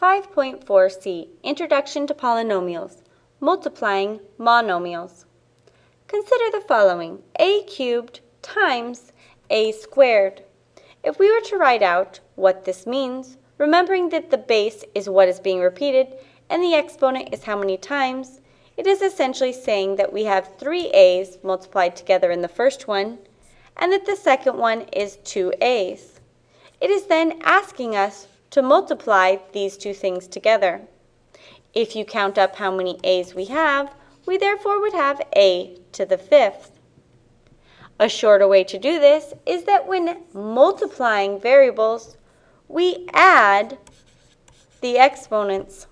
5.4c Introduction to Polynomials Multiplying Monomials Consider the following a cubed times a squared. If we were to write out what this means, remembering that the base is what is being repeated and the exponent is how many times, it is essentially saying that we have three a's multiplied together in the first one and that the second one is two a's. It is then asking us to multiply these two things together. If you count up how many a's we have, we therefore would have a to the fifth. A shorter way to do this is that when multiplying variables, we add the exponents.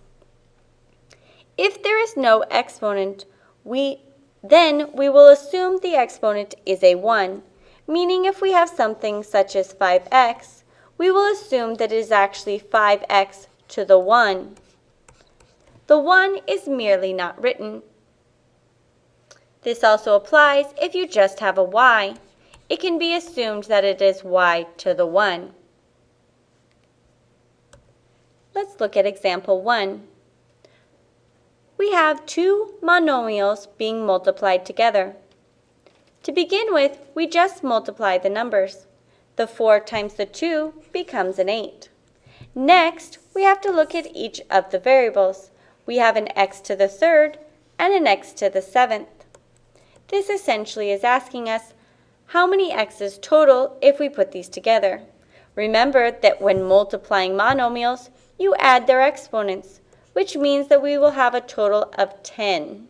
If there is no exponent, we then we will assume the exponent is a 1, meaning if we have something such as 5x, we will assume that it is actually 5x to the 1. The 1 is merely not written. This also applies if you just have a y. It can be assumed that it is y to the 1. Let's look at example 1. We have two monomials being multiplied together. To begin with, we just multiply the numbers. The 4 times the 2 becomes an 8. Next, we have to look at each of the variables. We have an x to the third and an x to the seventh. This essentially is asking us how many x's total if we put these together. Remember that when multiplying monomials, you add their exponents, which means that we will have a total of 10.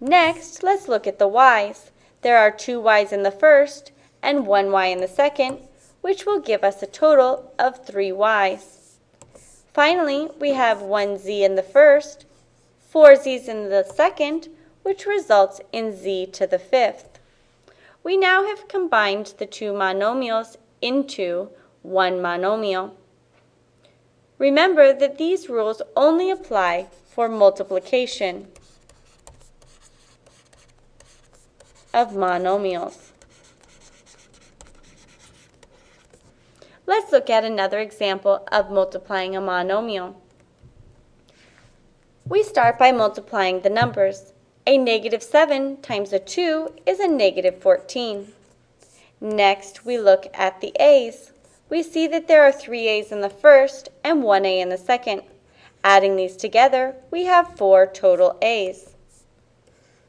Next, let's look at the y's. There are two y's in the first and 1y in the second, which will give us a total of 3 y's. Finally, we have 1z in the first, 4 z's in the second, which results in z to the fifth. We now have combined the two monomials into one monomial. Remember that these rules only apply for multiplication of monomials. Let's look at another example of multiplying a monomial. We start by multiplying the numbers. A negative 7 times a 2 is a negative 14. Next, we look at the a's. We see that there are three a's in the first and one a in the second. Adding these together, we have four total a's.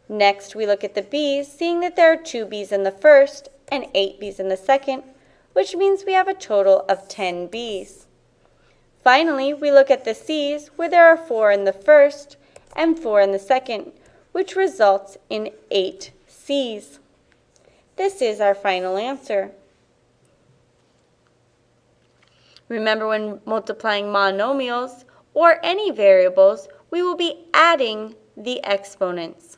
Next, we look at the b's, seeing that there are two b's in the first and eight b's in the second, which means we have a total of 10 Bs. Finally, we look at the Cs, where there are 4 in the first and 4 in the second, which results in 8 Cs. This is our final answer. Remember when multiplying monomials or any variables, we will be adding the exponents.